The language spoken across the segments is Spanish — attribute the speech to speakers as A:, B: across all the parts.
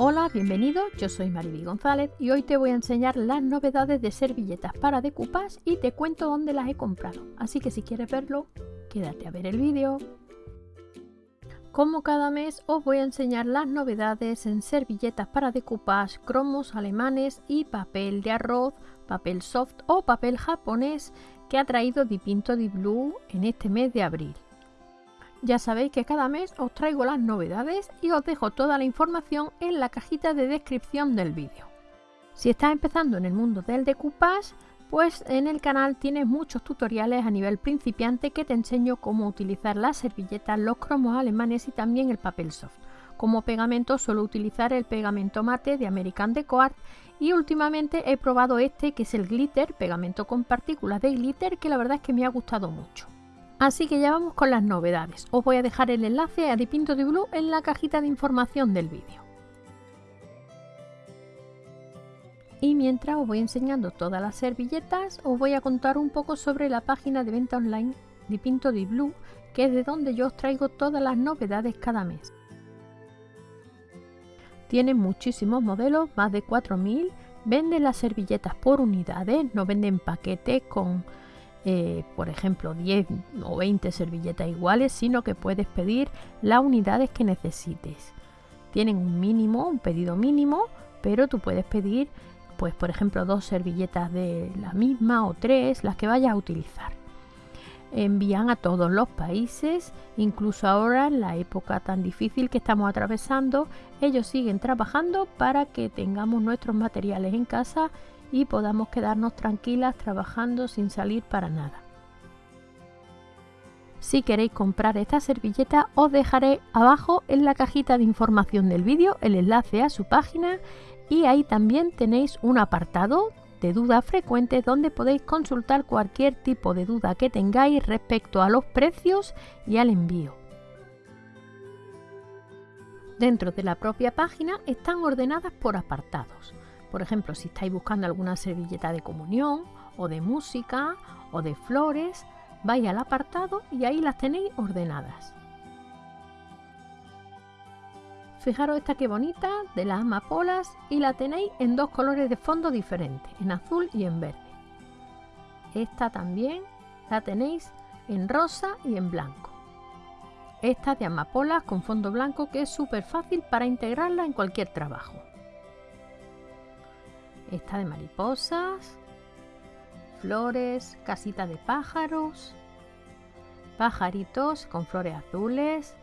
A: Hola, bienvenido, yo soy Mariby González y hoy te voy a enseñar las novedades de servilletas para decoupage y te cuento dónde las he comprado. Así que si quieres verlo, quédate a ver el vídeo. Como cada mes os voy a enseñar las novedades en servilletas para decoupage, cromos alemanes y papel de arroz, papel soft o papel japonés que ha traído Dipinto di Blue en este mes de abril. Ya sabéis que cada mes os traigo las novedades y os dejo toda la información en la cajita de descripción del vídeo. Si estás empezando en el mundo del decoupage, pues en el canal tienes muchos tutoriales a nivel principiante que te enseño cómo utilizar las servilletas, los cromos alemanes y también el papel soft. Como pegamento suelo utilizar el pegamento mate de American Deco Art y últimamente he probado este que es el glitter, pegamento con partículas de glitter que la verdad es que me ha gustado mucho. Así que ya vamos con las novedades. Os voy a dejar el enlace a Dipinto de Blue en la cajita de información del vídeo. Y mientras os voy enseñando todas las servilletas, os voy a contar un poco sobre la página de venta online Dipinto de Blue, que es de donde yo os traigo todas las novedades cada mes. Tienen muchísimos modelos, más de 4000. Venden las servilletas por unidades, no venden paquetes con eh, por ejemplo 10 o 20 servilletas iguales, sino que puedes pedir las unidades que necesites. Tienen un mínimo, un pedido mínimo, pero tú puedes pedir, pues por ejemplo, dos servilletas de la misma o tres, las que vayas a utilizar. Envían a todos los países, incluso ahora en la época tan difícil que estamos atravesando, ellos siguen trabajando para que tengamos nuestros materiales en casa y podamos quedarnos tranquilas trabajando sin salir para nada. Si queréis comprar esta servilleta os dejaré abajo en la cajita de información del vídeo el enlace a su página y ahí también tenéis un apartado de dudas frecuentes donde podéis consultar cualquier tipo de duda que tengáis respecto a los precios y al envío. Dentro de la propia página están ordenadas por apartados. Por ejemplo, si estáis buscando alguna servilleta de comunión o de música o de flores, vais al apartado y ahí las tenéis ordenadas. Fijaros esta que bonita de las amapolas y la tenéis en dos colores de fondo diferentes, en azul y en verde. Esta también la tenéis en rosa y en blanco. Esta de amapolas con fondo blanco que es súper fácil para integrarla en cualquier trabajo esta de mariposas, flores, casita de pájaros, pajaritos con flores azules,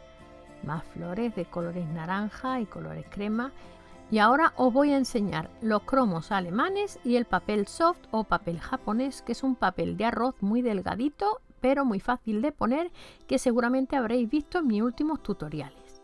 A: más flores de colores naranja y colores crema. Y ahora os voy a enseñar los cromos alemanes y el papel soft o papel japonés, que es un papel de arroz muy delgadito, pero muy fácil de poner, que seguramente habréis visto en mis últimos tutoriales.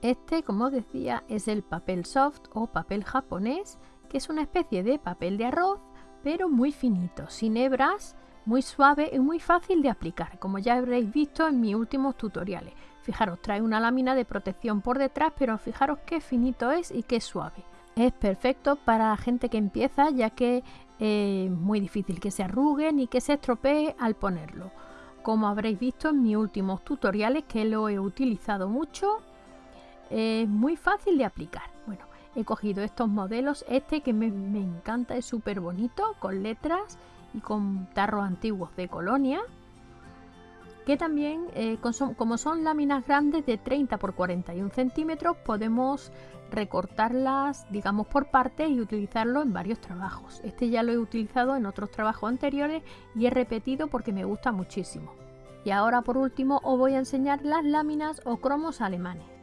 A: Este, como decía, es el papel soft o papel japonés que es una especie de papel de arroz, pero muy finito, sin hebras, muy suave y muy fácil de aplicar, como ya habréis visto en mis últimos tutoriales. Fijaros, trae una lámina de protección por detrás, pero fijaros qué finito es y qué suave. Es perfecto para la gente que empieza, ya que es muy difícil que se arrugue ni que se estropee al ponerlo. Como habréis visto en mis últimos tutoriales, que lo he utilizado mucho, es muy fácil de aplicar. Bueno, he cogido estos modelos, este que me, encanta, es súper bonito, con letras y con tarros antiguos de colonia, que también, eh, como son láminas grandes de 30 por 41 centímetros, podemos recortarlas, digamos, por partes y utilizarlo en varios trabajos. Este ya lo he utilizado en otros trabajos anteriores y he repetido porque me gusta muchísimo. Y ahora por último os voy a enseñar las láminas o cromos alemanes.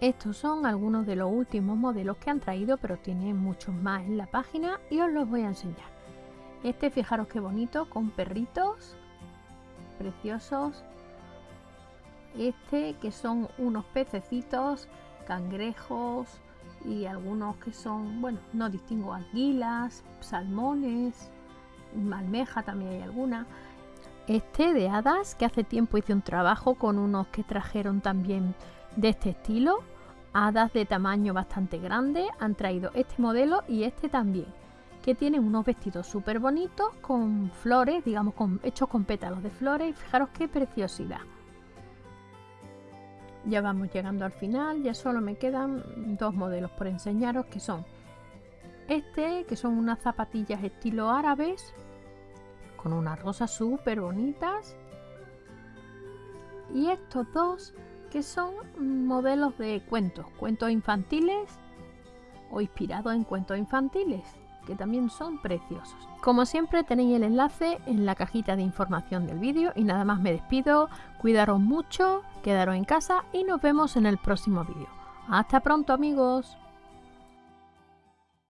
A: Estos son algunos de los últimos modelos que han traído, pero tienen muchos más en la página y os los voy a enseñar. Este, fijaros qué bonito, con perritos preciosos. Este, que son unos pececitos, cangrejos y algunos que son, bueno, no distingo, anguilas, salmones, almeja también hay alguna. Este de hadas, que hace tiempo hice un trabajo con unos que trajeron también de este estilo hadas de tamaño bastante grande han traído este modelo y este también que tienen unos vestidos súper bonitos con flores, digamos con, hechos con pétalos de flores. Fijaros qué preciosidad. Ya vamos llegando al final, ya solo me quedan dos modelos por enseñaros que son este, que son unas zapatillas estilo árabes con unas rosas súper bonitas. Y estos dos que son modelos de cuentos, cuentos infantiles o inspirados en cuentos infantiles que también son preciosos. Como siempre tenéis el enlace en la cajita de información del vídeo y nada más me despido, cuidaros mucho, quedaros en casa y nos vemos en el próximo vídeo. Hasta pronto amigos.